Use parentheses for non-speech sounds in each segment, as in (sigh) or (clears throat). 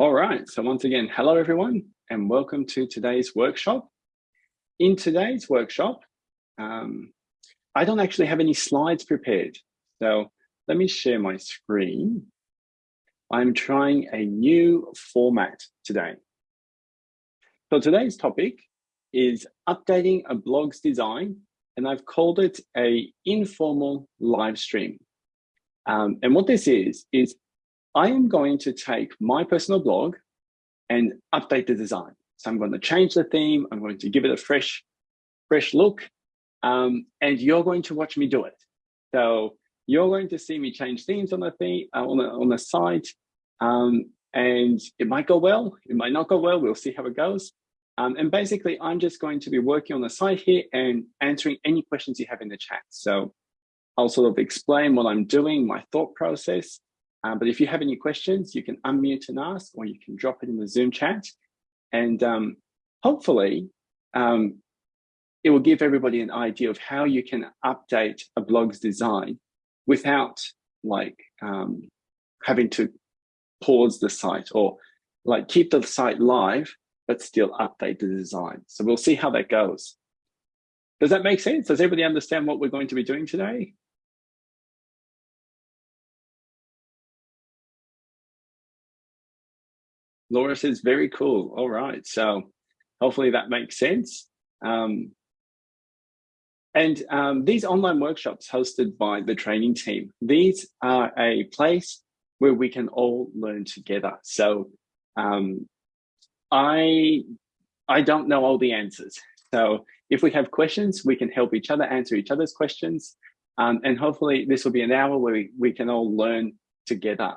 All right, so once again, hello everyone, and welcome to today's workshop. In today's workshop, um, I don't actually have any slides prepared. So let me share my screen. I'm trying a new format today. So today's topic is updating a blog's design, and I've called it a informal live stream. Um, and what this is, is I am going to take my personal blog and update the design. So I'm going to change the theme. I'm going to give it a fresh, fresh look. Um, and you're going to watch me do it. So you're going to see me change themes on the theme, uh, on, the, on the site. Um, and it might go well, it might not go well. We'll see how it goes. Um, and basically, I'm just going to be working on the site here and answering any questions you have in the chat. So I'll sort of explain what I'm doing, my thought process, um, but if you have any questions, you can unmute and ask, or you can drop it in the Zoom chat. And um, hopefully, um, it will give everybody an idea of how you can update a blog's design without like um, having to pause the site or like keep the site live, but still update the design. So we'll see how that goes. Does that make sense? Does everybody understand what we're going to be doing today? Laura says, very cool. All right. So hopefully that makes sense. Um, and um, these online workshops hosted by the training team, these are a place where we can all learn together. So um, I, I don't know all the answers. So if we have questions, we can help each other answer each other's questions. Um, and hopefully this will be an hour where we, we can all learn together.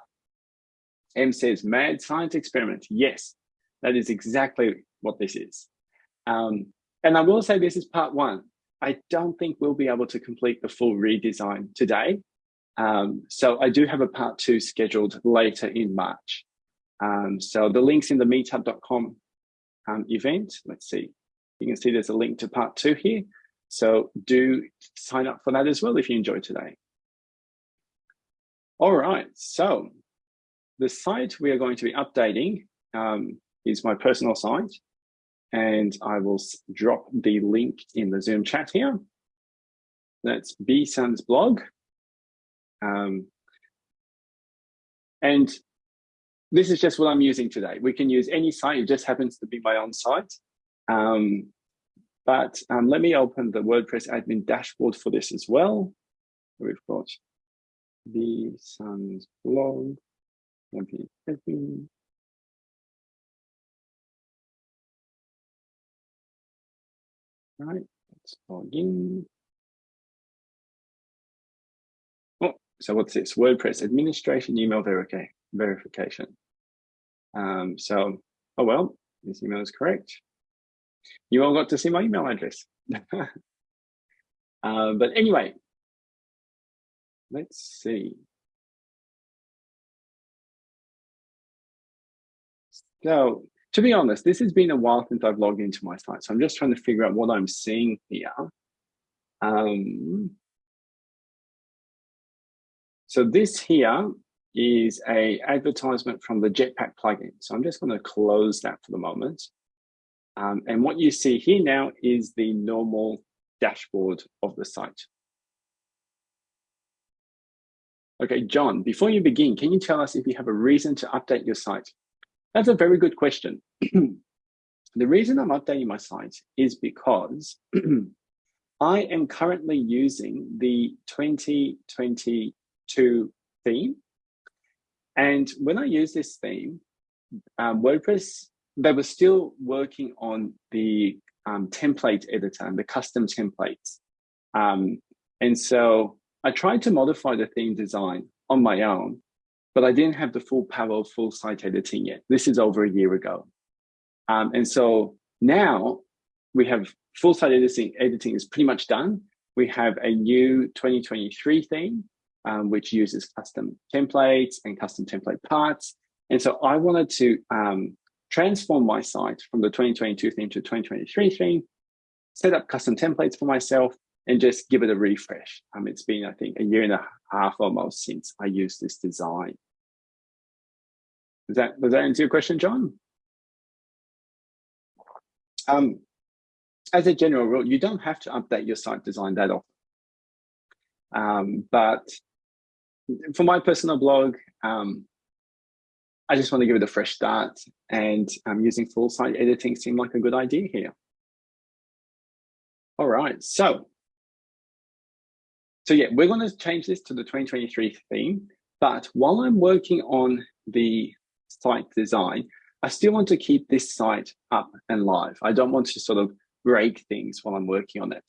M says, mad science experiment. Yes, that is exactly what this is. Um, and I will say this is part one. I don't think we'll be able to complete the full redesign today. Um, so I do have a part two scheduled later in March. Um, so the link's in the meetup.com um, event. Let's see. You can see there's a link to part two here. So do sign up for that as well if you enjoyed today. All right, so the site we are going to be updating um, is my personal site. And I will drop the link in the Zoom chat here. That's bsun's blog. Um, and this is just what I'm using today. We can use any site. It just happens to be my own site. Um, but um, let me open the WordPress admin dashboard for this as well. We've got bsun's blog. Okay, All right, let's log in. Oh, so what's this? WordPress administration email verification. Um, so, oh well, this email is correct. You all got to see my email address. (laughs) uh, but anyway, let's see. So to be honest, this has been a while since I've logged into my site. So I'm just trying to figure out what I'm seeing here. Um, so this here is a advertisement from the Jetpack plugin. So I'm just going to close that for the moment. Um, and what you see here now is the normal dashboard of the site. Okay, John, before you begin, can you tell us if you have a reason to update your site? That's a very good question. (clears throat) the reason I'm updating my site is because (clears throat) I am currently using the 2022 theme. And when I use this theme, um, WordPress, they were still working on the um, template editor and the custom templates. Um, and so I tried to modify the theme design on my own but I didn't have the full power of full site editing yet. This is over a year ago. Um, and so now we have full site editing, editing is pretty much done. We have a new 2023 theme, um, which uses custom templates and custom template parts. And so I wanted to um, transform my site from the 2022 theme to 2023 theme, set up custom templates for myself, and just give it a refresh. Um, it's been, I think, a year and a half almost since I used this design. Does that, does that answer your question, John? Um, as a general rule, you don't have to update your site design that often. Um, but for my personal blog, um, I just want to give it a fresh start and um, using full site editing seemed like a good idea here. All right, so, so yeah, we're going to change this to the 2023 theme, but while I'm working on the site design, I still want to keep this site up and live. I don't want to sort of break things while I'm working on it.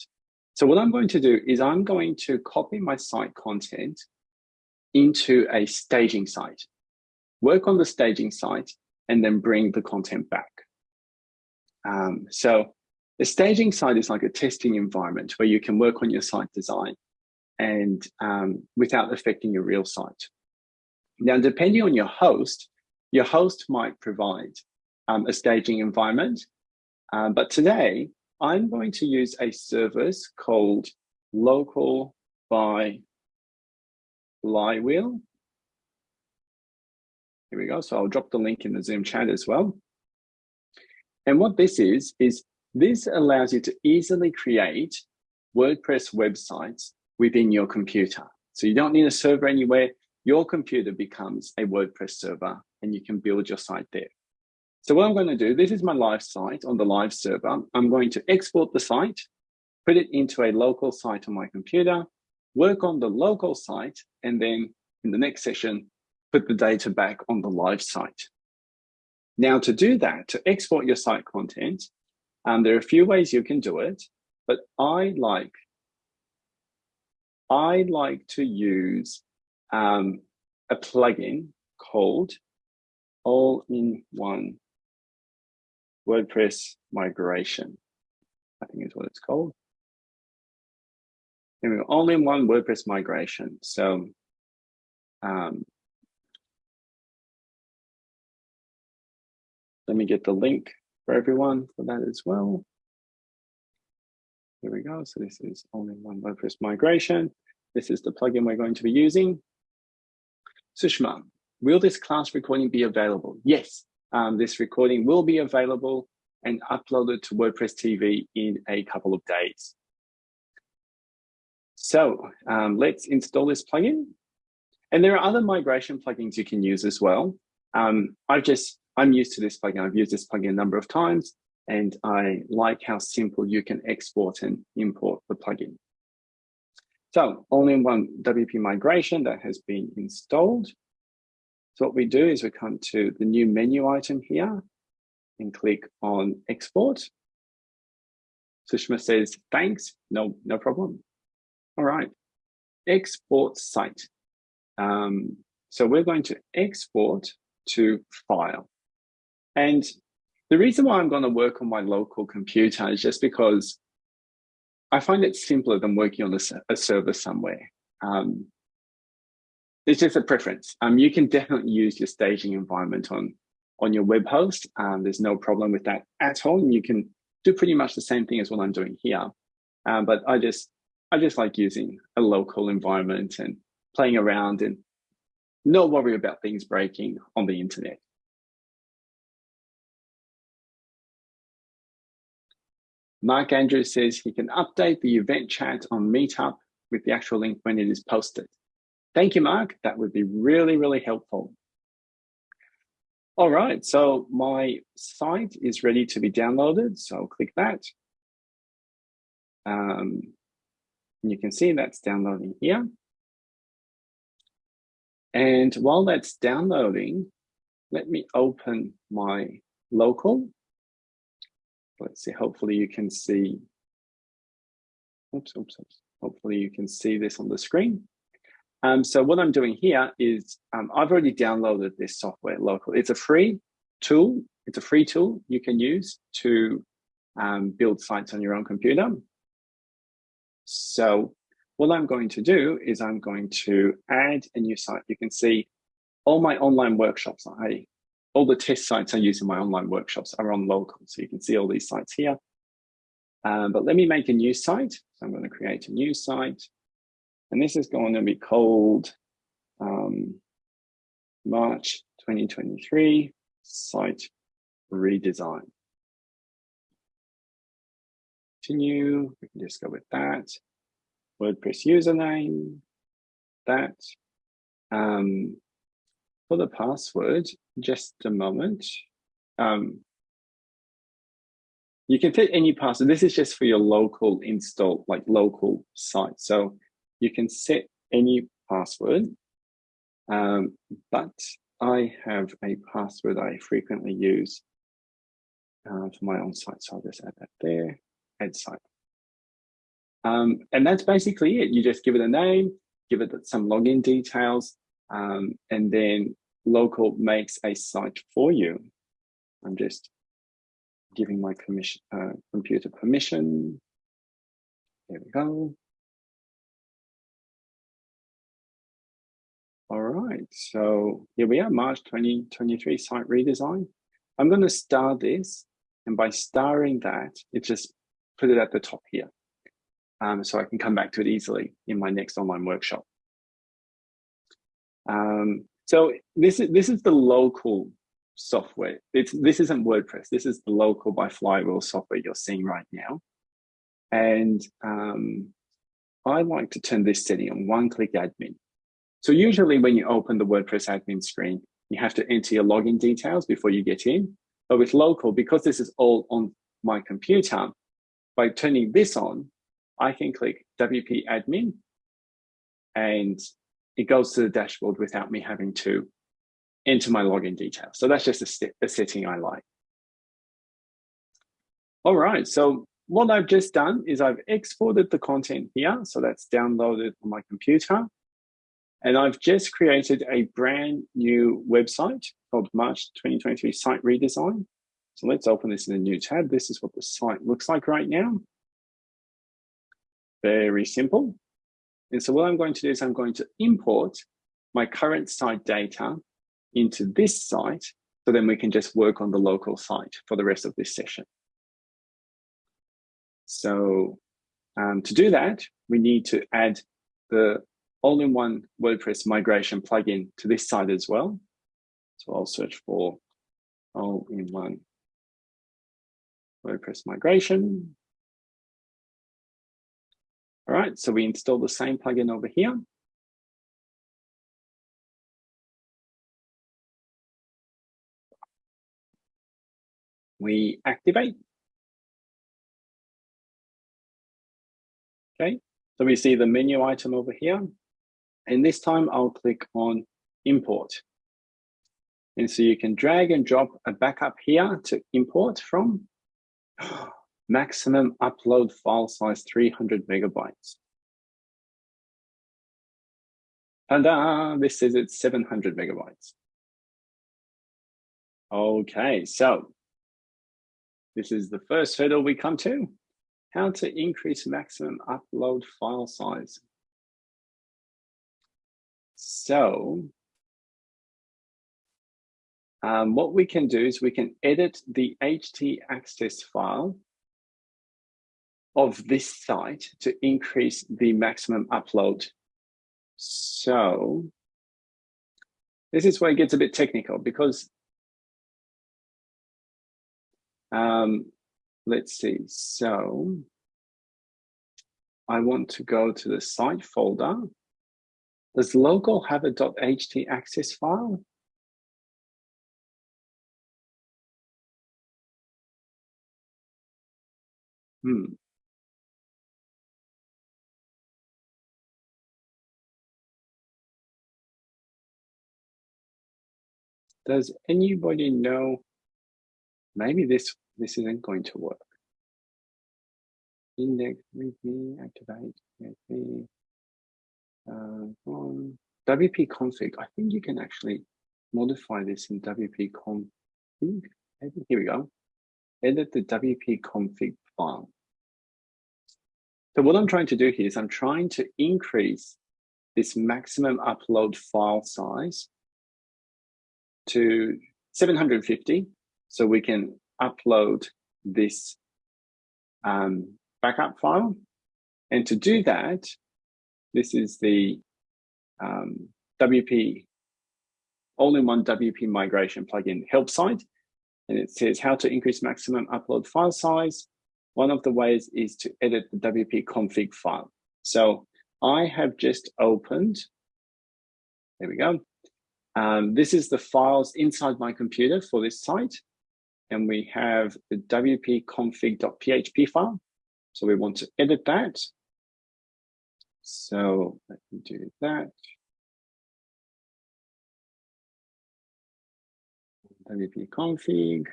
So what I'm going to do is I'm going to copy my site content into a staging site, work on the staging site, and then bring the content back. Um, so the staging site is like a testing environment where you can work on your site design and um, without affecting your real site. Now, depending on your host, your host might provide um, a staging environment, um, but today I'm going to use a service called local by flywheel. Here we go. So I'll drop the link in the Zoom chat as well. And what this is, is this allows you to easily create WordPress websites within your computer. So you don't need a server anywhere. Your computer becomes a WordPress server and you can build your site there. So what I'm going to do, this is my live site on the live server. I'm going to export the site, put it into a local site on my computer, work on the local site, and then in the next session, put the data back on the live site. Now to do that, to export your site content, um, there are a few ways you can do it, but I like, I like to use um, a plugin called All-in-One WordPress Migration. I think is what it's called. Anyway, All-in-One WordPress Migration. So um, let me get the link for everyone for that as well. Here we go. So this is all-in-one WordPress migration. This is the plugin we're going to be using. Sushma, will this class recording be available? Yes, um, this recording will be available and uploaded to WordPress TV in a couple of days. So um, let's install this plugin. And there are other migration plugins you can use as well. Um, I've just I'm used to this plugin. I've used this plugin a number of times, and I like how simple you can export and import the plugin. So all-in-one WP migration that has been installed. So what we do is we come to the new menu item here and click on export. Sushma says, thanks, no, no problem. All right, export site. Um, so we're going to export to file. And the reason why I'm going to work on my local computer is just because I find it simpler than working on a, a server somewhere. Um, it's just a preference. Um, you can definitely use your staging environment on, on your web host. Um, there's no problem with that at all. And you can do pretty much the same thing as what I'm doing here. Um, but I just, I just like using a local environment and playing around and not worry about things breaking on the internet. Mark Andrews says he can update the event chat on Meetup with the actual link when it is posted. Thank you, Mark. That would be really, really helpful. All right, so my site is ready to be downloaded. So I'll click that. Um, you can see that's downloading here. And while that's downloading, let me open my local let's see, hopefully you can see, oops, oops, oops. Hopefully you can see this on the screen. Um, so what I'm doing here is um, I've already downloaded this software locally. It's a free tool. It's a free tool you can use to um, build sites on your own computer. So what I'm going to do is I'm going to add a new site. You can see all my online workshops. I all the test sites I use in my online workshops are on local. So you can see all these sites here. Um, but let me make a new site. So I'm going to create a new site. And this is going to be called um, March 2023 site redesign. Continue, we can just go with that. WordPress username, that. Um, for the password, just a moment. Um, you can fit any password. This is just for your local install, like local site. So you can set any password, um, but I have a password I frequently use uh, for my own site. So I'll just add that there, add site. Um, and that's basically it. You just give it a name, give it some login details, um, and then local makes a site for you. I'm just giving my uh, computer permission. Here we go. All right, so here we are, March 2023 site redesign. I'm going to star this, and by starring that, it just put it at the top here. Um, so I can come back to it easily in my next online workshop. Um, so this is this is the local software. It's this isn't WordPress. This is the local by Flywheel software you're seeing right now. And um, I like to turn this setting on one-click admin. So usually when you open the WordPress admin screen, you have to enter your login details before you get in. But with local, because this is all on my computer, by turning this on, I can click WP admin and it goes to the dashboard without me having to enter my login details. So that's just a, a setting I like. All right, so what I've just done is I've exported the content here. So that's downloaded on my computer. And I've just created a brand new website called March 2023 Site Redesign. So let's open this in a new tab. This is what the site looks like right now. Very simple. And so what I'm going to do is I'm going to import my current site data into this site, so then we can just work on the local site for the rest of this session. So um, to do that, we need to add the all-in-one WordPress migration plugin to this site as well. So I'll search for all-in-one WordPress migration. All right, so we install the same plugin over here. We activate. Okay, so we see the menu item over here. And this time I'll click on import. And so you can drag and drop a backup here to import from. Maximum upload file size 300 megabytes. And this says it's 700 megabytes. Okay, so this is the first hurdle we come to. How to increase maximum upload file size. So um, what we can do is we can edit the htaccess file of this site to increase the maximum upload. So this is where it gets a bit technical because um, let's see. So I want to go to the site folder. Does local have a .htaccess file? Hmm. Does anybody know? Maybe this this isn't going to work. Index readme activate PHP. Uh, on WP config. I think you can actually modify this in WP config. Here we go. Edit the WP config file. So what I'm trying to do here is I'm trying to increase this maximum upload file size to 750 so we can upload this um, backup file. And to do that, this is the um, WP all-in-one WP migration plugin help site. And it says how to increase maximum upload file size. One of the ways is to edit the WP config file. So I have just opened, there we go. Um, this is the files inside my computer for this site. And we have the wp config.php file. So we want to edit that. So let me do that. wp config.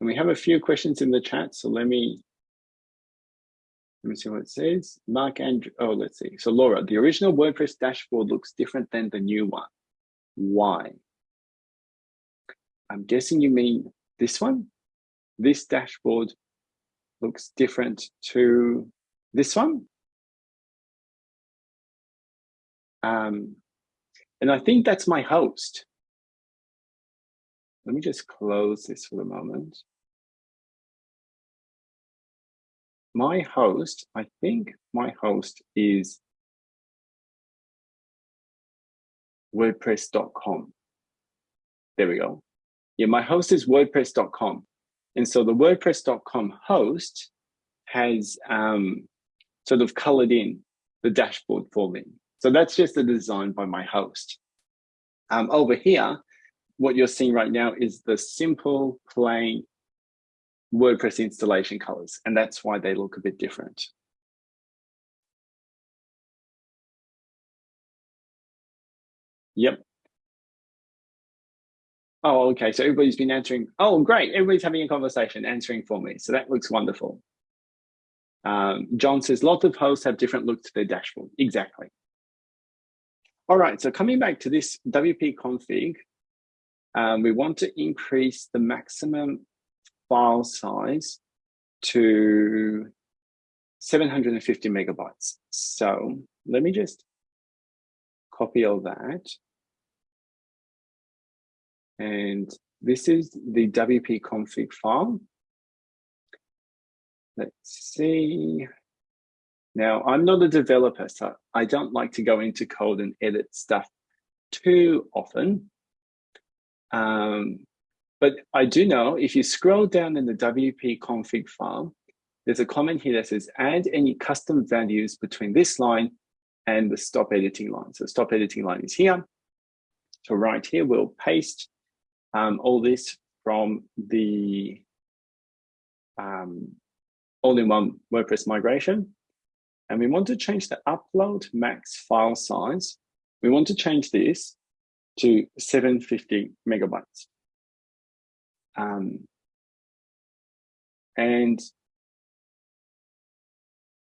And we have a few questions in the chat, so let me let me see what it says. Mark and oh, let's see. So Laura, the original WordPress dashboard looks different than the new one. Why? I'm guessing you mean this one. This dashboard looks different to this one. Um, and I think that's my host. Let me just close this for a moment. My host, I think my host is wordpress.com. There we go. Yeah, my host is wordpress.com. And so the wordpress.com host has um, sort of colored in the dashboard for me. So that's just a design by my host. Um, over here, what you're seeing right now is the simple, plain WordPress installation colors, and that's why they look a bit different. Yep. Oh, okay. So everybody's been answering. Oh, great. Everybody's having a conversation, answering for me. So that looks wonderful. Um, John says, lots of hosts have different looks to their dashboard. Exactly. All right, so coming back to this WP config, um, we want to increase the maximum file size to 750 megabytes. So let me just copy all that. And this is the WP config file. Let's see. Now, I'm not a developer, so I don't like to go into code and edit stuff too often. Um, but I do know if you scroll down in the WP config file, there's a comment here that says add any custom values between this line and the stop editing line. So stop editing line is here. So right here, we'll paste um, all this from the um, all-in-one WordPress migration and we want to change the upload max file size. We want to change this to 750 megabytes. Um, and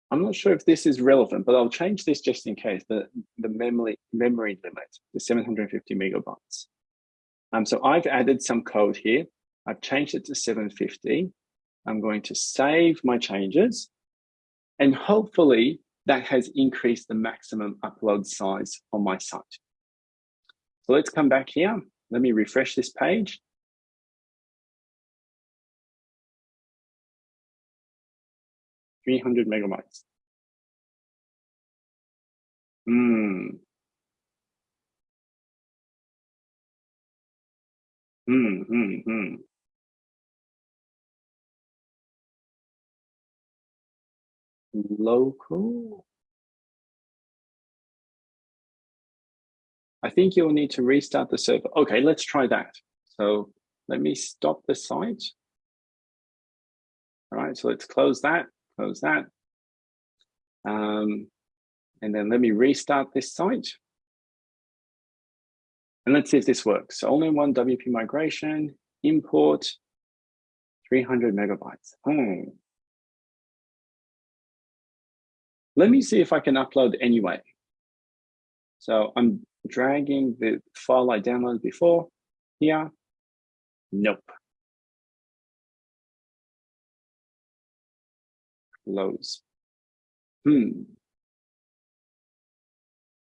I'm not sure if this is relevant, but I'll change this just in case, the, the memory, memory limit, the 750 megabytes. Um, so I've added some code here. I've changed it to 750. I'm going to save my changes and hopefully that has increased the maximum upload size on my site. So let's come back here. Let me refresh this page. Three hundred megabytes. Hmm. Hmm. Hmm. Hmm. local. I think you'll need to restart the server. Okay, let's try that. So let me stop the site. All right, so let's close that, close that. Um, and then let me restart this site. And let's see if this works. So only one WP migration, import 300 megabytes. Oh, Let me see if I can upload anyway. So I'm dragging the file I downloaded before here. Nope. Close. Hmm.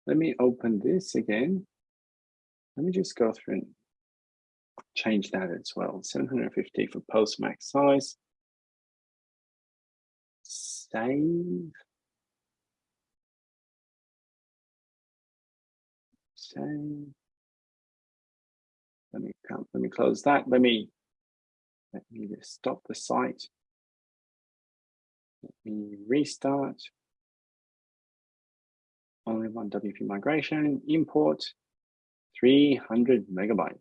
Let me open this again. Let me just go through and change that as well. 750 for post max size. Save. Save. Let me let me close that. Let me let me just stop the site. Let me restart. All-in-One WP migration, import 300 megabyte.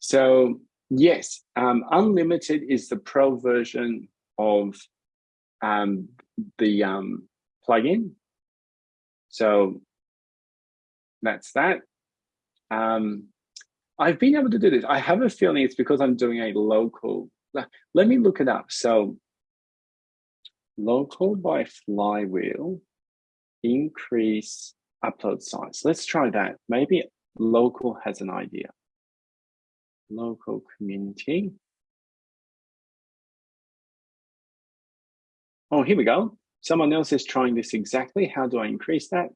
So yes, um, unlimited is the pro version of um, the um, plugin. So that's that. Um, I've been able to do this. I have a feeling it's because I'm doing a local. Let me look it up. So local by flywheel increase upload size. Let's try that. Maybe local has an idea. Local community. Oh, here we go. Someone else is trying this exactly. How do I increase that?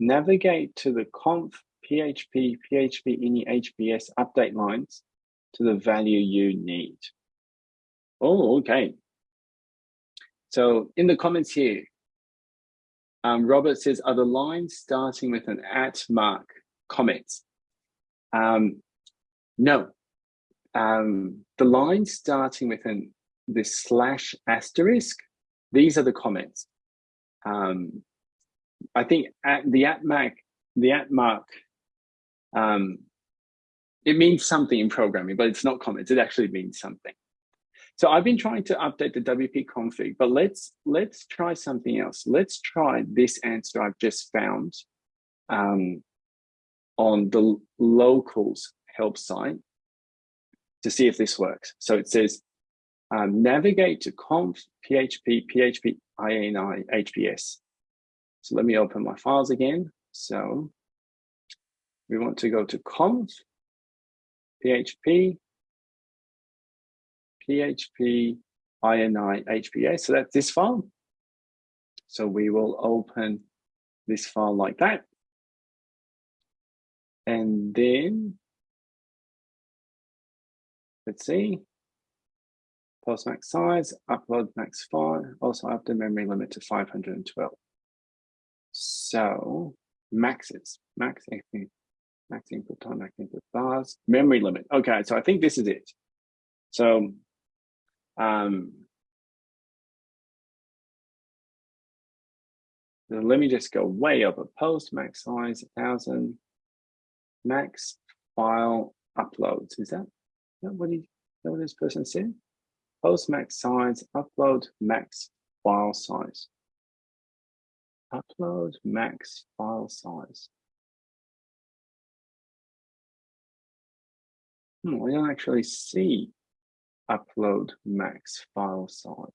Navigate to the conf PHP, PHP ini HBS update lines to the value you need. Oh, okay. So in the comments here, um, Robert says, are the lines starting with an at mark comments? Um, no. Um, the lines starting with an this slash asterisk, these are the comments. Um, I think at the at mark, the at mark, um, it means something in programming, but it's not comments. It actually means something. So I've been trying to update the WP config, but let's let's try something else. Let's try this answer I've just found um, on the locals help site to see if this works. So it says um, navigate to conf php php ini hbs. So let me open my files again. So we want to go to conf php php ini hbs. So that's this file. So we will open this file like that. And then let's see, post max size, upload max file, also up the memory limit to 512. So maxes, max, (laughs) max input time, max input vars, memory limit. Okay, so I think this is it. So um, let me just go way over post max size, 1000, max file uploads. Is that, is that what, he, that what this person said? post max size, upload max file size. Upload max file size. Hmm, I don't actually see upload max file size.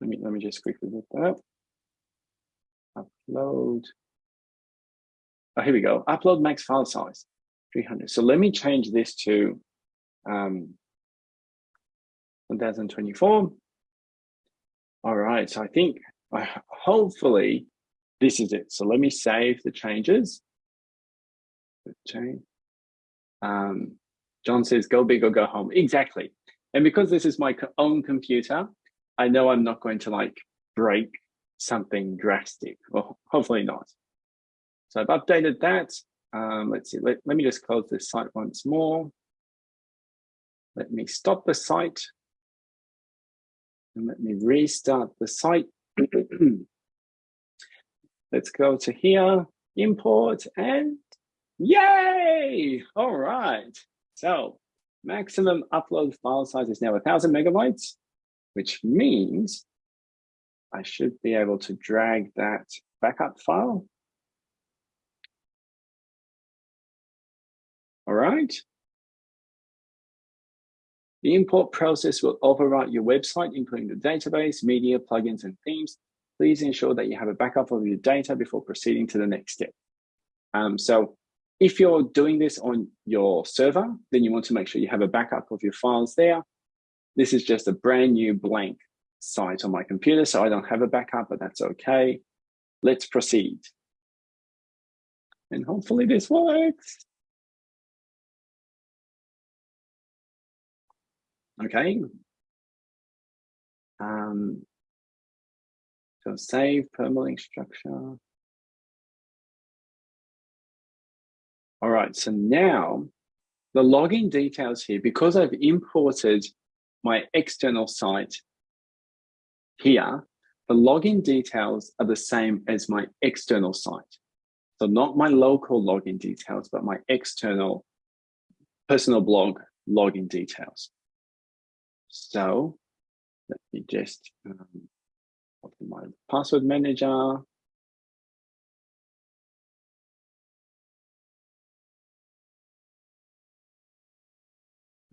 Let me let me just quickly look that up. Upload. Oh, here we go. Upload max file size. 300. So let me change this to um, 1024. All right, so I think uh, hopefully this is it. So let me save the changes. Change. Um, John says, go big or go home. Exactly. And because this is my own computer, I know I'm not going to like break something drastic, or hopefully not. So I've updated that. Um, let's see, let, let me just close this site once more. Let me stop the site. And let me restart the site. (clears throat) Let's go to here, import, and yay! All right. So maximum upload file size is now 1000 megabytes, which means I should be able to drag that backup file All right. The import process will overwrite your website, including the database, media, plugins, and themes. Please ensure that you have a backup of your data before proceeding to the next step. Um, so if you're doing this on your server, then you want to make sure you have a backup of your files there. This is just a brand new blank site on my computer, so I don't have a backup, but that's okay. Let's proceed. And hopefully this works. Okay. Um, so save permalink structure. All right, so now the login details here, because I've imported my external site here, the login details are the same as my external site. So not my local login details, but my external personal blog login details. So let me just um, my password manager.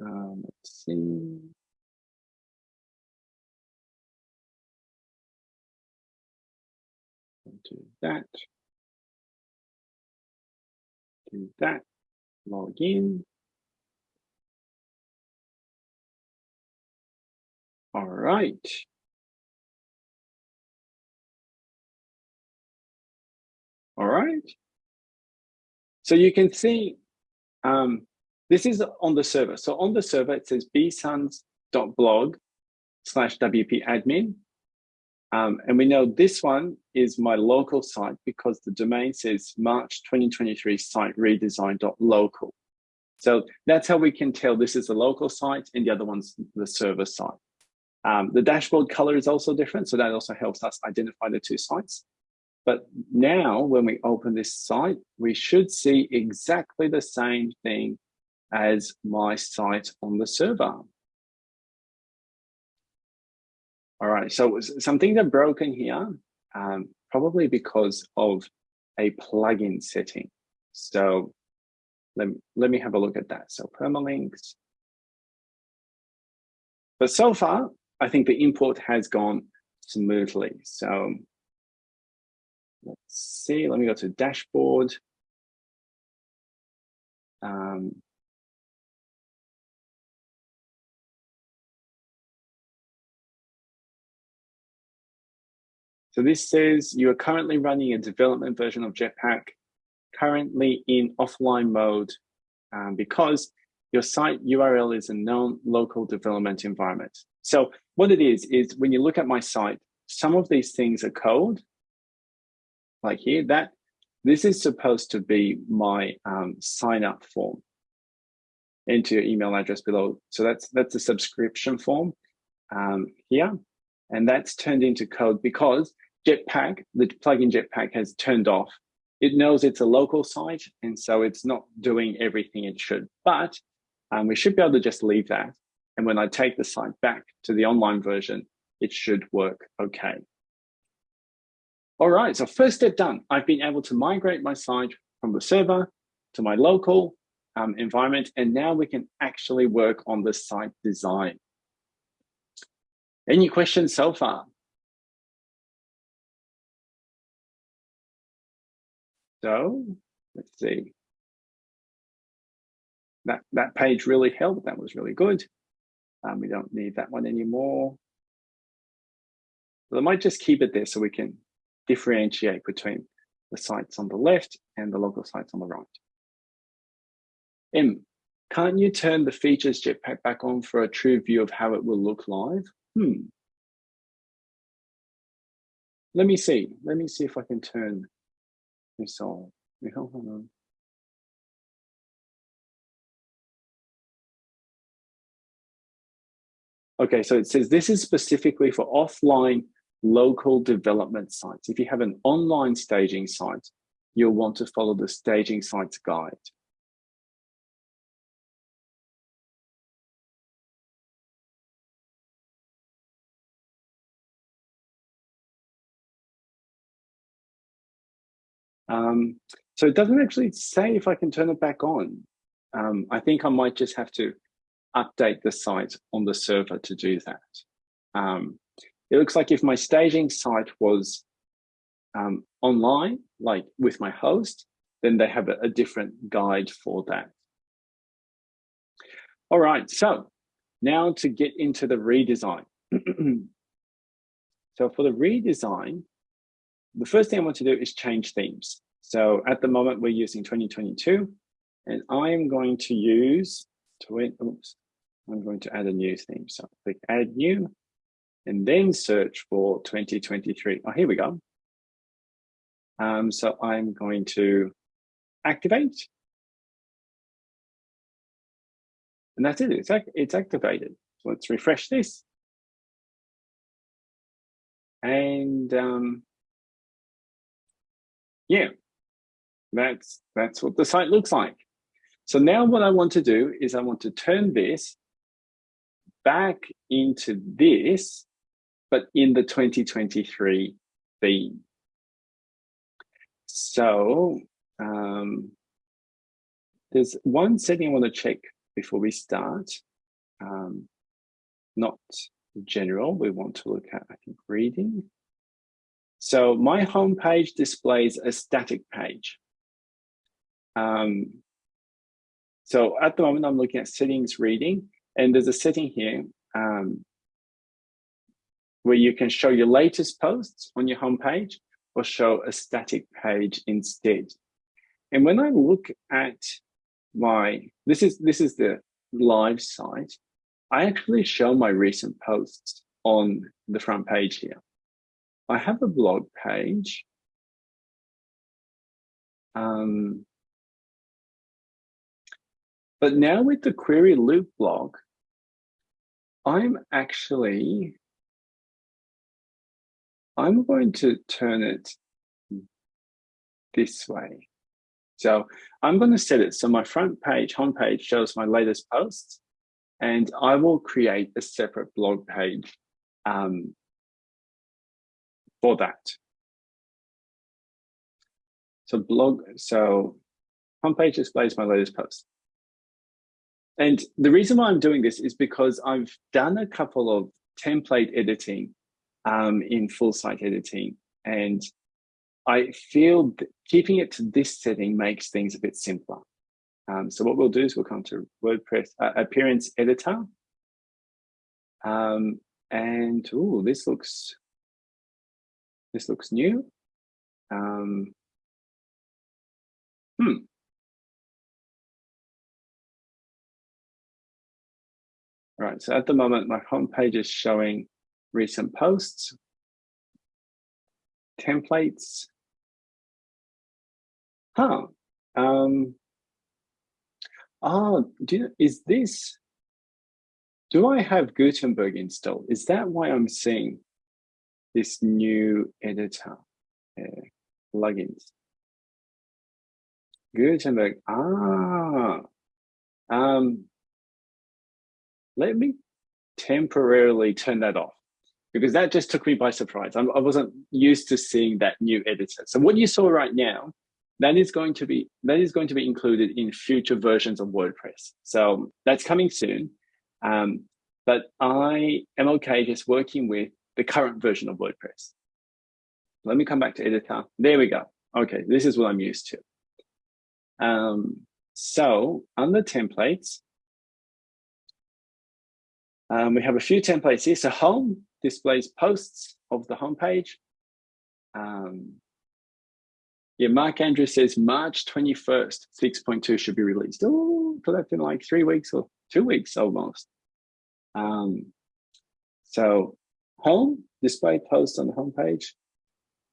Um, let's see. Do that. Do that. Log in. All right. All right. So you can see um, this is on the server. So on the server, it says bsuns.blog slash WP admin. Um, and we know this one is my local site because the domain says March 2023 site redesign.local. So that's how we can tell this is a local site and the other one's the server site. Um, the dashboard color is also different, so that also helps us identify the two sites. But now when we open this site, we should see exactly the same thing as my site on the server. All right, so some things are broken here, um, probably because of a plugin setting. So let, let me have a look at that. So permalinks. But so far, I think the import has gone smoothly. So let's see, let me go to dashboard. Um, so this says you are currently running a development version of Jetpack, currently in offline mode um, because your site URL is a known local development environment. So what it is, is when you look at my site, some of these things are code, like here, that this is supposed to be my um, sign up form into your email address below. So that's that's a subscription form um, here. And that's turned into code because Jetpack, the plugin Jetpack has turned off. It knows it's a local site, and so it's not doing everything it should. But um, we should be able to just leave that. And when I take the site back to the online version, it should work okay. All right, so first step done. I've been able to migrate my site from the server to my local um, environment, and now we can actually work on the site design. Any questions so far? So let's see. That, that page really helped. That was really good. Um, we don't need that one anymore. But I might just keep it there so we can differentiate between the sites on the left and the local sites on the right. M, can't you turn the features Jetpack back on for a true view of how it will look live? Hmm. Let me see. Let me see if I can turn this on. Hold on. Okay, so it says this is specifically for offline local development sites. If you have an online staging site, you'll want to follow the staging sites guide. Um, so it doesn't actually say if I can turn it back on. Um, I think I might just have to update the site on the server to do that. Um, it looks like if my staging site was um, online, like with my host, then they have a, a different guide for that. All right, so now to get into the redesign. (clears throat) so for the redesign, the first thing I want to do is change themes. So at the moment we're using 2022 and I am going to use, to, oops, I'm going to add a new theme. So click add new and then search for 2023. Oh, here we go. Um, so I'm going to activate. And that's it, it's, it's activated. So let's refresh this. And um, yeah, that's, that's what the site looks like. So now what I want to do is I want to turn this back into this, but in the 2023 theme. So um, there's one setting I want to check before we start. Um, not general, we want to look at, I think, reading. So my homepage displays a static page. Um, so at the moment, I'm looking at settings reading, and there's a setting here um, where you can show your latest posts on your homepage or show a static page instead. And when I look at my, this is, this is the live site, I actually show my recent posts on the front page here. I have a blog page. Um, but now with the query loop block, I'm actually, I'm going to turn it this way. So I'm going to set it so my front page, homepage shows my latest posts, and I will create a separate blog page um, for that. So blog, so homepage displays my latest post. And the reason why I'm doing this is because I've done a couple of template editing um, in full site editing. And I feel keeping it to this setting makes things a bit simpler. Um, so what we'll do is we'll come to WordPress uh, appearance editor. Um, and oh, this looks this looks new. Um, hmm, Right, so at the moment, my homepage is showing recent posts, templates. Huh. Um, oh, do you, is this, do I have Gutenberg installed? Is that why I'm seeing this new editor uh, plugins? Gutenberg, ah, um, let me temporarily turn that off because that just took me by surprise. I'm, I was not used to seeing that new editor. So what you saw right now, that is going to be that is going to be included in future versions of WordPress. So that's coming soon. Um, but I am okay just working with the current version of WordPress. Let me come back to editor. There we go. Okay, this is what I'm used to. Um, so under templates, um, we have a few templates here. So home displays posts of the homepage. Um, yeah, Mark Andrew says March 21st, 6.2 should be released. Oh, so that's in like three weeks or two weeks almost. Um, so home, display posts on the homepage.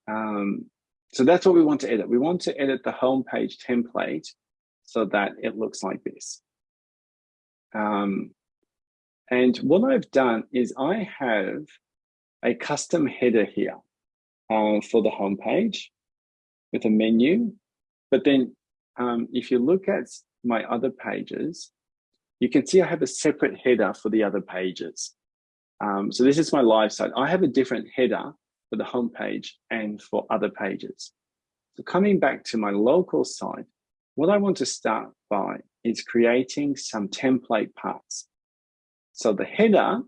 Um, so that's what we want to edit. We want to edit the homepage template so that it looks like this. Um, and what I've done is I have a custom header here uh, for the homepage with a menu. But then um, if you look at my other pages, you can see I have a separate header for the other pages. Um, so this is my live site. I have a different header for the homepage and for other pages. So coming back to my local site, what I want to start by is creating some template parts. So the header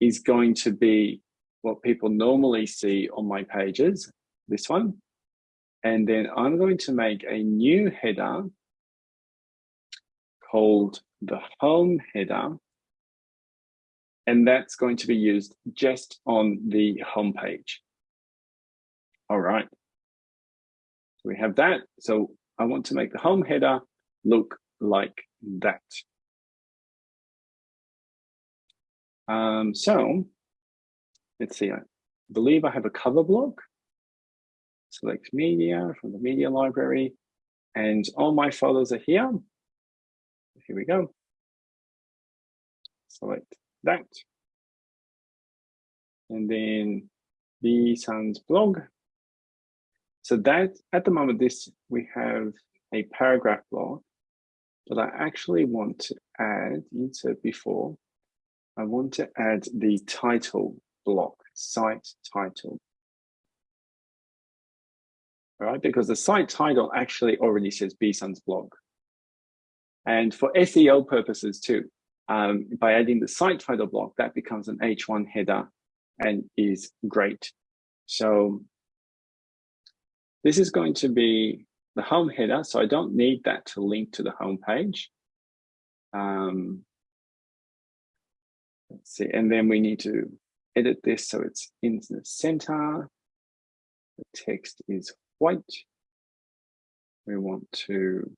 is going to be what people normally see on my pages, this one. And then I'm going to make a new header called the home header. And that's going to be used just on the home page. All right. We have that. So I want to make the home header look like that. Um, so let's see, I believe I have a cover block. Select media from the media library and all my photos are here. Here we go. Select that. And then the Sun's blog. So that at the moment, this we have a paragraph block, but I actually want to add, insert before, I want to add the title block, site title. All right, because the site title actually already says BSUN's blog. And for SEO purposes too, um, by adding the site title block, that becomes an H1 header and is great. So this is going to be the home header, so I don't need that to link to the home page. Um, let's see, and then we need to edit this so it's in the center. The text is white. We want to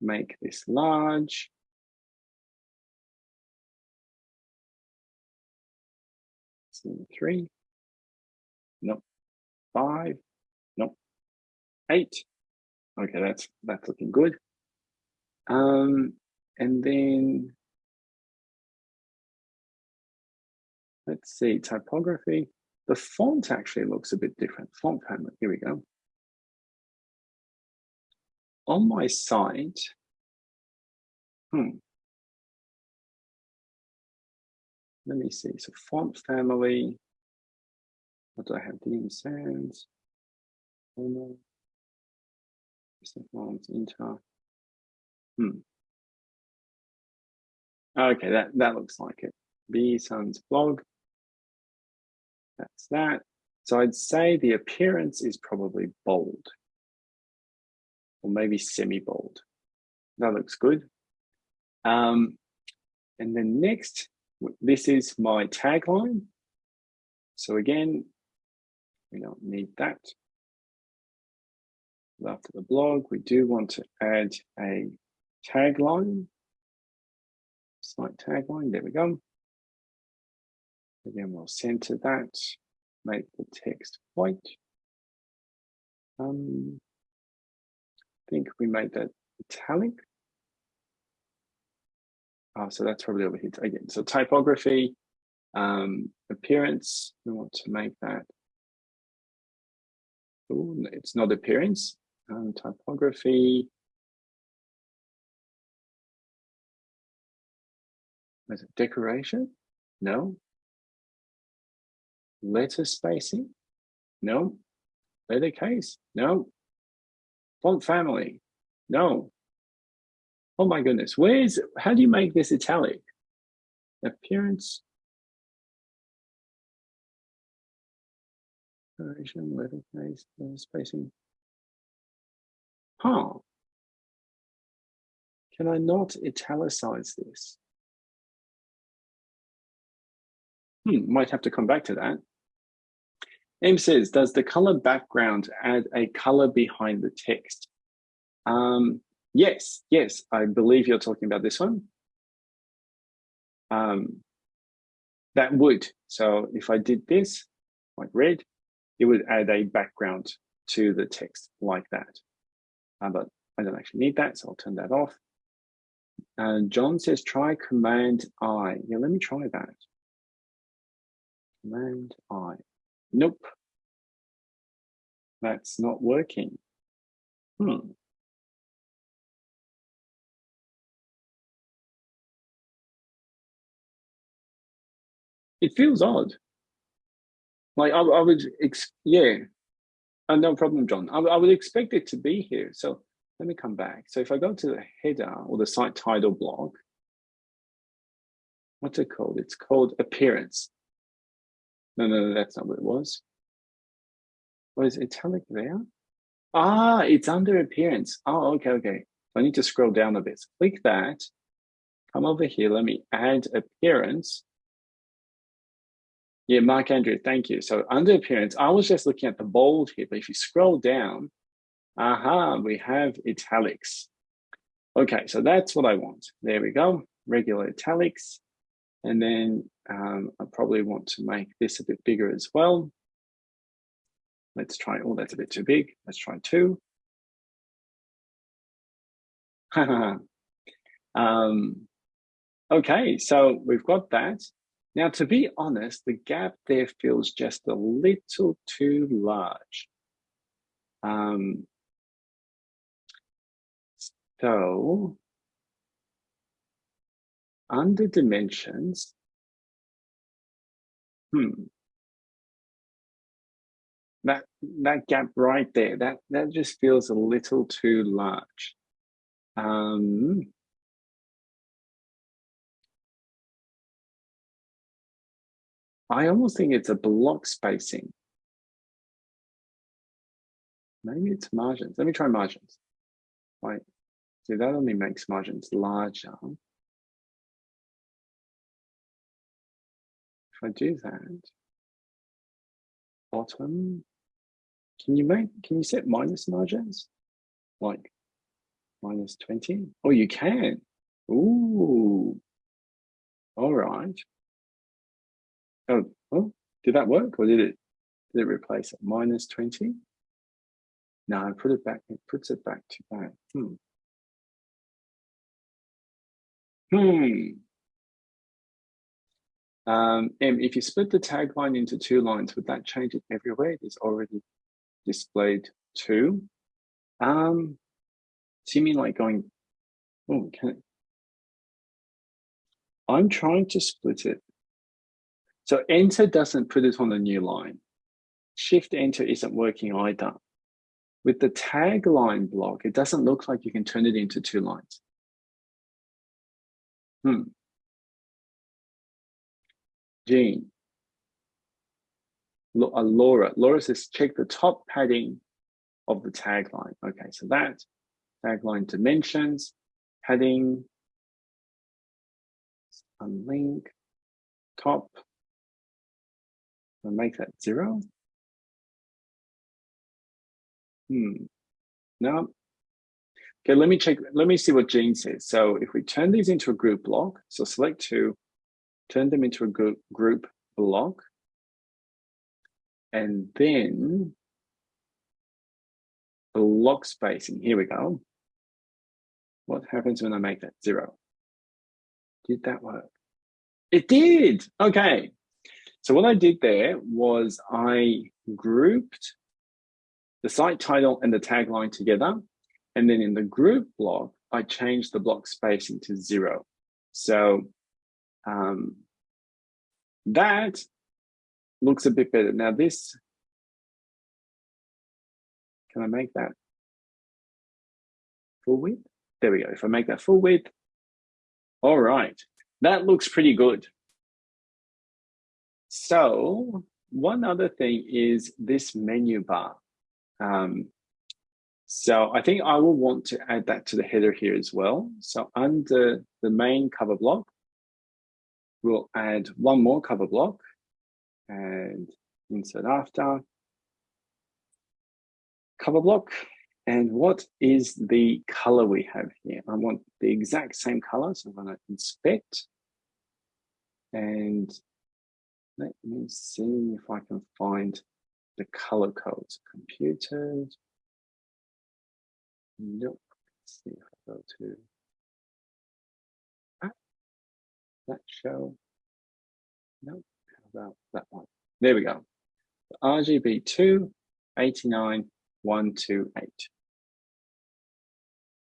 make this large. Three, nope, five, nope, eight. Okay, that's that's looking good. Um, and then let's see, typography. The font actually looks a bit different. Font family, here we go. On my site, hmm. Let me see, so font family, what do I have? DM Sans, no, fonts, inter. Hmm. Okay, that, that looks like it. BSUN's blog. That's that. So I'd say the appearance is probably bold or maybe semi-bold. That looks good. Um, and then next, this is my tagline. So again, we don't need that. After the blog, we do want to add a tagline. Slight tagline, there we go. Again, we'll center that, make the text white. Um, I think we made that italic. Oh, so that's probably over here again. So typography, um, appearance, we want to make that. Ooh, it's not appearance, um, typography. Is it decoration? No. Letter spacing? No. Letter case? No. Font family? No. Oh my goodness, where is, how do you make this italic? Appearance. Decoration, letter case, letter spacing. Huh. Can I not italicize this? Hmm, might have to come back to that. M says, does the color background add a color behind the text? Um, yes, yes, I believe you're talking about this one. Um, that would. So if I did this, like red, it would add a background to the text like that. Uh, but I don't actually need that, so I'll turn that off. And John says, try Command I. Yeah, let me try that. Command I. Nope. That's not working. Hmm. It feels odd. Like I, I would, yeah, and no problem, John. I, I would expect it to be here. So let me come back. So if I go to the header or the site title block, what's it called? It's called appearance. No, no, no, that's not what it was. Was italic there? Ah, it's under appearance. Oh, okay, okay. I need to scroll down a bit. Click that. Come over here. Let me add appearance. Yeah, Mark Andrew, thank you. So under appearance, I was just looking at the bold here, but if you scroll down, aha, we have italics. Okay, so that's what I want. There we go, regular italics. And then um, I probably want to make this a bit bigger as well. Let's try, oh, that's a bit too big. Let's try two. (laughs) um, okay, so we've got that. Now, to be honest, the gap there feels just a little too large. Um, so under dimensions, hmm, that that gap right there, that that just feels a little too large. Um, I almost think it's a block spacing. Maybe it's margins. Let me try margins. Right. So that only makes margins larger. I do that, bottom, can you make, can you set minus margins? Like minus 20? Oh, you can. Ooh. All right. Oh, oh, did that work or did it, did it replace it? Minus 20? No, I put it back, it puts it back to that. Hmm. Hmm. Um, and if you split the tagline into two lines, would that change it everywhere? It is already displayed two. Um, so you mean like going, oh, can it? I'm trying to split it. So enter doesn't put it on a new line. Shift enter isn't working either. With the tagline block, it doesn't look like you can turn it into two lines. Hmm. Jean. Uh, Laura. Laura says, check the top padding of the tagline. Okay, so that tagline dimensions, padding, unlink, top, and make that zero. Hmm, no. Okay, let me check, let me see what Jean says. So if we turn these into a group block, so select two, turn them into a group, block, and then block spacing, here we go. What happens when I make that zero? Did that work? It did, okay. So what I did there was I grouped the site title and the tagline together. And then in the group block, I changed the block spacing to zero. So um, that looks a bit better. Now this, can I make that full width? There we go. If I make that full width, all right, that looks pretty good. So one other thing is this menu bar. Um, so I think I will want to add that to the header here as well. So under the main cover block, we'll add one more cover block and insert after cover block. And what is the color we have here? I want the exact same color. So I'm going to inspect and let me see if I can find the color codes. Computers. Nope. Let's see if I go to that show. Nope. How about that one? There we go. RGB 2, 89, 128.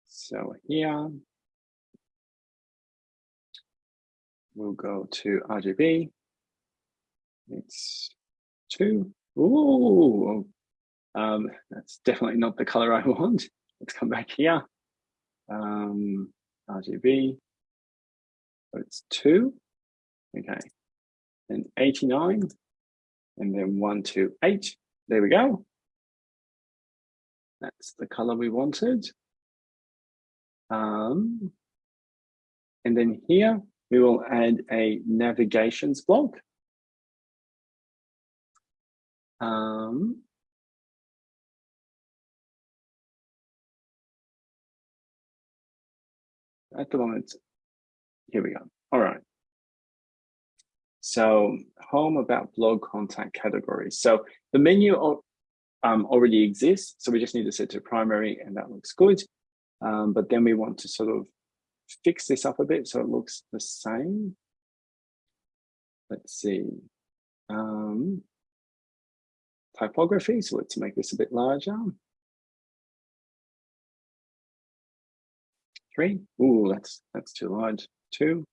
So here, we'll go to RGB. It's two. Ooh, um, that's definitely not the color I (laughs) want. Let's come back here. Um, RGB, so it's two, okay. And 89, and then one, two, eight. There we go. That's the color we wanted. Um, and then here we will add a navigations block. Um, at the moment, here we go. All right. So home about blog contact categories. So the menu um, already exists. So we just need to set to primary and that looks good. Um, but then we want to sort of fix this up a bit so it looks the same. Let's see. Um, typography, so let's make this a bit larger. Three. Ooh, that's that's too large. Two.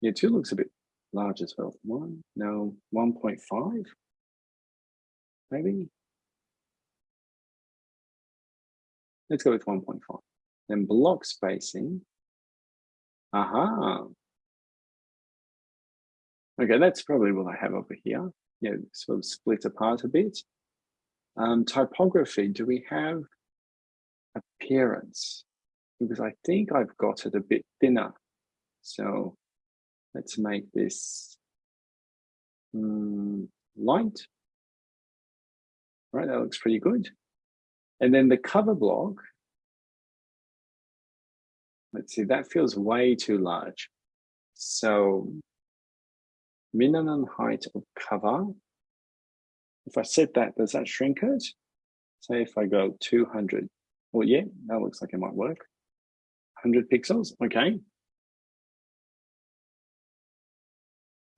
Yeah, two looks a bit large as well. One, no, 1.5, maybe. Let's go with 1.5. Then block spacing. Aha. Okay, that's probably what I have over here. Yeah, sort of split apart a bit. Um, typography, do we have appearance? Because I think I've got it a bit thinner. So let's make this um, light. Right, that looks pretty good. And then the cover block, let's see, that feels way too large. So minimum height of cover, if I set that, does that shrink it? Say if I go 200, well, yeah, that looks like it might work. 100 pixels, okay.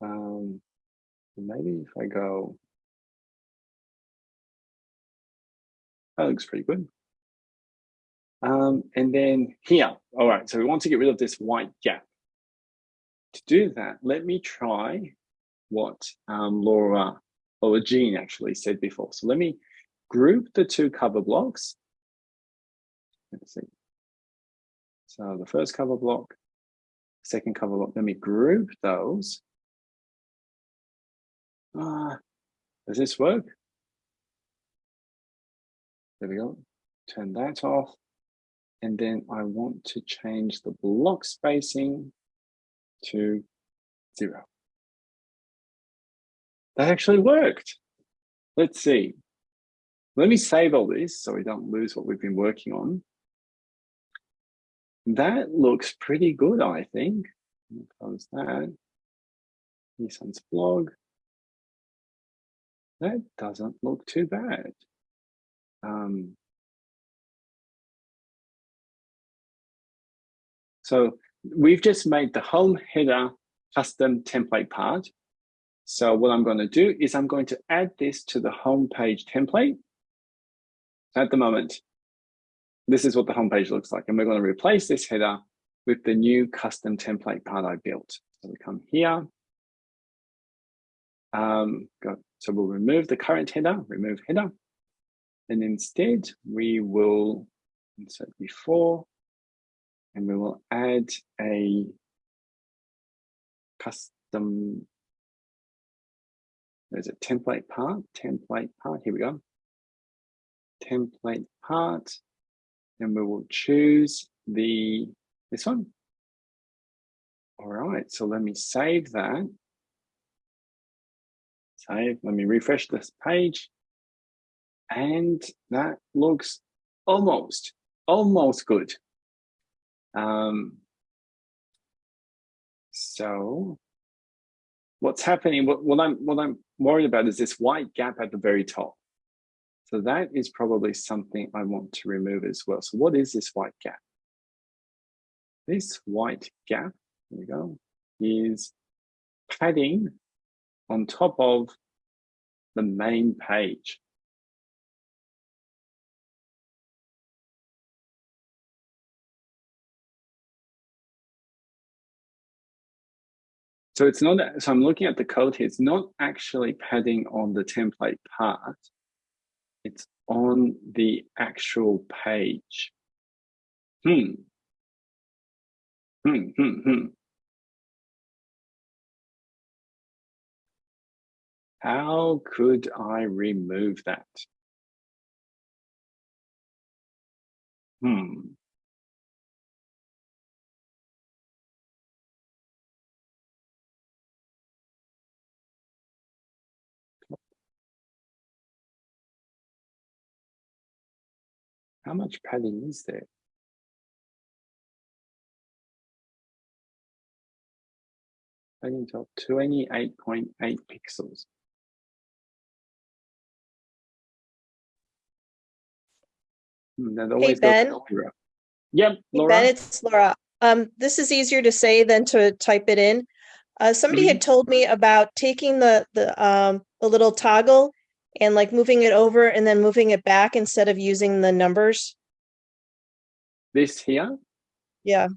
Um, maybe if I go That looks pretty good. Um, and then here, all right, so we want to get rid of this white gap. To do that, let me try what um, Laura or Jean actually said before. So let me group the two cover blocks. Let's see. So the first cover block, second cover block, let me group those. Uh, does this work? There we go. Turn that off. And then I want to change the block spacing to zero. That actually worked. Let's see. Let me save all this so we don't lose what we've been working on. That looks pretty good, I think. Close that. Nissan's blog. That doesn't look too bad. Um, so we've just made the home header custom template part. So what I'm going to do is I'm going to add this to the home page template. At the moment, this is what the home page looks like. And we're going to replace this header with the new custom template part I built. So we come here. Um, got, so we'll remove the current header, remove header. And instead, we will insert before, and we will add a custom, there's a template part, template part, here we go. Template part, and we will choose the, this one. All right, so let me save that. Save, let me refresh this page. And that looks almost, almost good. Um, so what's happening, what, what, I'm, what I'm worried about is this white gap at the very top. So that is probably something I want to remove as well. So what is this white gap? This white gap, there we go, is padding on top of the main page. So it's not, so I'm looking at the code here, it's not actually padding on the template part, it's on the actual page. Hmm. Hmm, hmm, hmm. How could I remove that? Hmm. How much padding is there? padding top 28.8 pixels. Hmm, hey, Ben. Yep, Laura. Hey ben, it's Laura. Um, this is easier to say than to type it in. Uh, somebody mm -hmm. had mm-hmm. told me about taking the the um, the little toggle and like moving it over and then moving it back instead of using the numbers. This here? Yeah.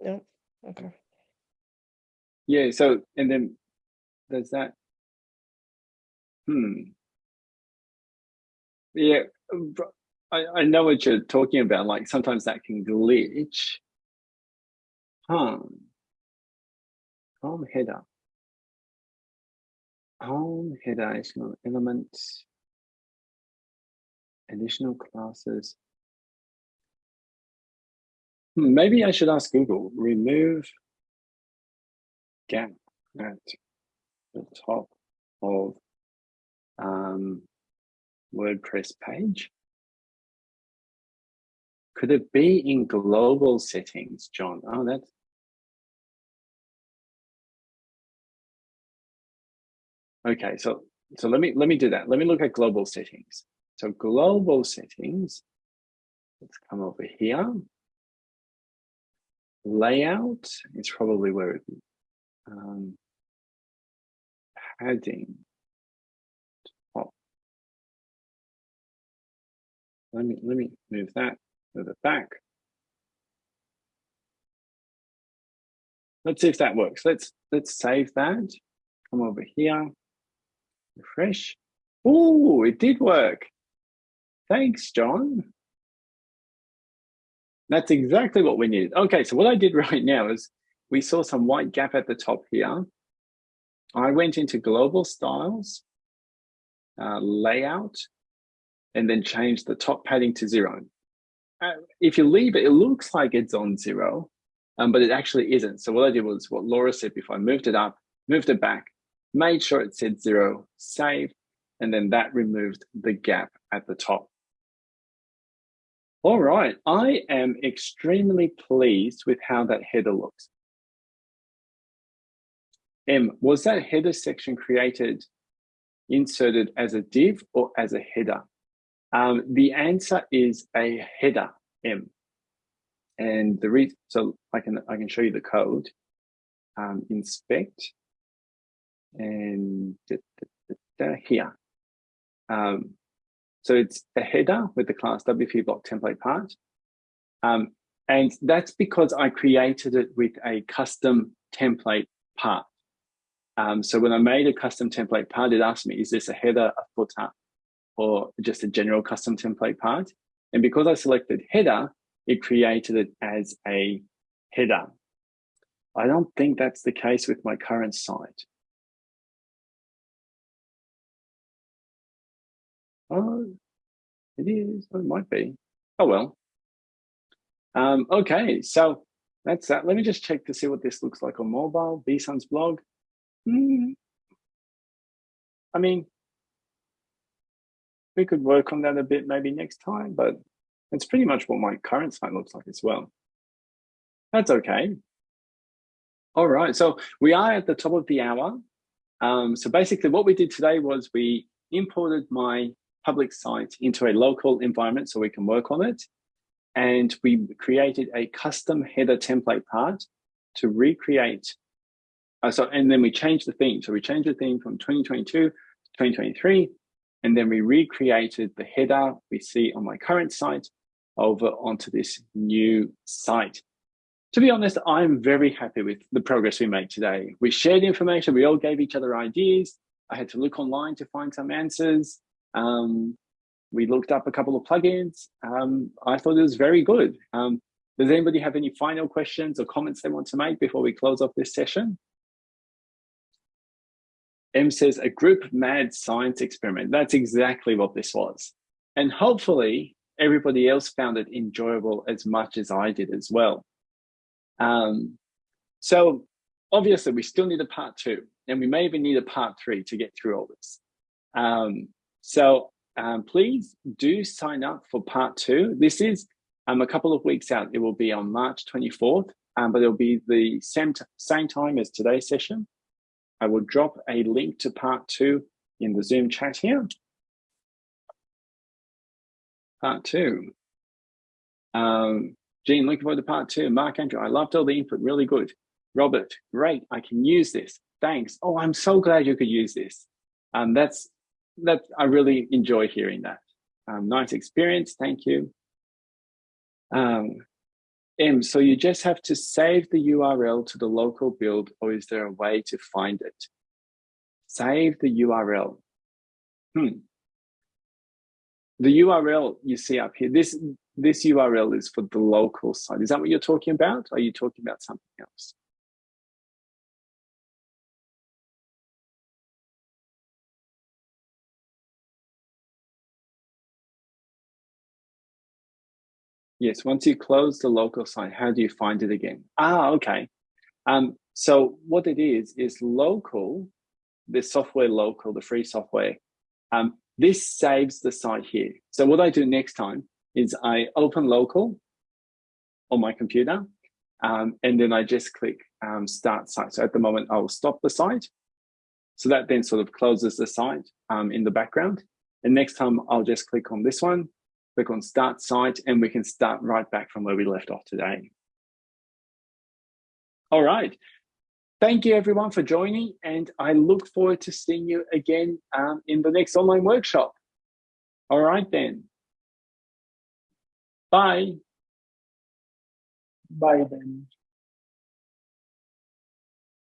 No. Okay. Yeah. So and then does that. Hmm. Yeah, I, I know what you're talking about. Like sometimes that can glitch. Home. Home header. Home header, additional elements, additional classes. Hmm, maybe I should ask Google, remove gap at the top of um, WordPress page? Could it be in global settings, John? Oh, that's okay. So so let me let me do that. Let me look at global settings. So global settings. Let's come over here. Layout is probably where it um, padding Top. Let me let me move that, move it back. Let's see if that works. Let's let's save that. Come over here, refresh. Oh, it did work. Thanks, John. That's exactly what we needed. Okay, so what I did (laughs) right now is we saw some white gap at the top here. I went into global styles, uh, layout, and then change the top padding to zero. Uh, if you leave it, it looks like it's on zero, um, but it actually isn't. So what I did was what Laura said before, I moved it up, moved it back, made sure it said zero, save, and then that removed the gap at the top. All right, I am extremely pleased with how that header looks. M, was that header section created, inserted as a div or as a header? Um, the answer is a header M. And the reason, so I can, I can show you the code, um, inspect and here. Um, so it's a header with the class WP block template part. Um, and that's because I created it with a custom template part. Um, so when I made a custom template part, it asked me, is this a header, a footer, or just a general custom template part. And because I selected header, it created it as a header. I don't think that's the case with my current site. Oh, it is, it might be. Oh, well. Um, okay, so that's that. Let me just check to see what this looks like on mobile, BSun's blog. Mm. I mean, we could work on that a bit maybe next time, but it's pretty much what my current site looks like as well. That's okay. All right, so we are at the top of the hour. Um, so basically what we did today was we imported my public site into a local environment so we can work on it. And we created a custom header template part to recreate. Uh, so, and then we changed the theme. So we changed the theme from 2022 to 2023 and then we recreated the header we see on my current site over onto this new site. To be honest, I'm very happy with the progress we made today. We shared information, we all gave each other ideas. I had to look online to find some answers. Um, we looked up a couple of plugins. Um, I thought it was very good. Um, does anybody have any final questions or comments they want to make before we close off this session? M says a group mad science experiment. That's exactly what this was. And hopefully everybody else found it enjoyable as much as I did as well. Um, so obviously we still need a part two and we may even need a part three to get through all this. Um, so um, please do sign up for part two. This is Um, a couple of weeks out, it will be on March 24th, um, but it'll be the same, same time as today's session. I will drop a link to part two in the Zoom chat here. Part two. Um, Jean, looking forward to part two. Mark Andrew, I loved all the input, really good. Robert, great, I can use this. Thanks. Oh, I'm so glad you could use this. Um, that's that I really enjoy hearing that. Um, nice experience, thank you. Um, M, so you just have to save the URL to the local build or is there a way to find it? Save the URL. Hmm. The URL you see up here, this, this URL is for the local site. Is that what you're talking about? Are you talking about something else? Yes, once you close the local site, how do you find it again? Ah, okay. Um, so what it is, is local, the software local, the free software, um, this saves the site here. So what I do next time is I open local on my computer, um, and then I just click um, start site. So at the moment, I'll stop the site. So that then sort of closes the site um, in the background. And next time I'll just click on this one click on start site and we can start right back from where we left off today. All right. Thank you everyone for joining and I look forward to seeing you again um, in the next online workshop. All right then. Bye. Bye then.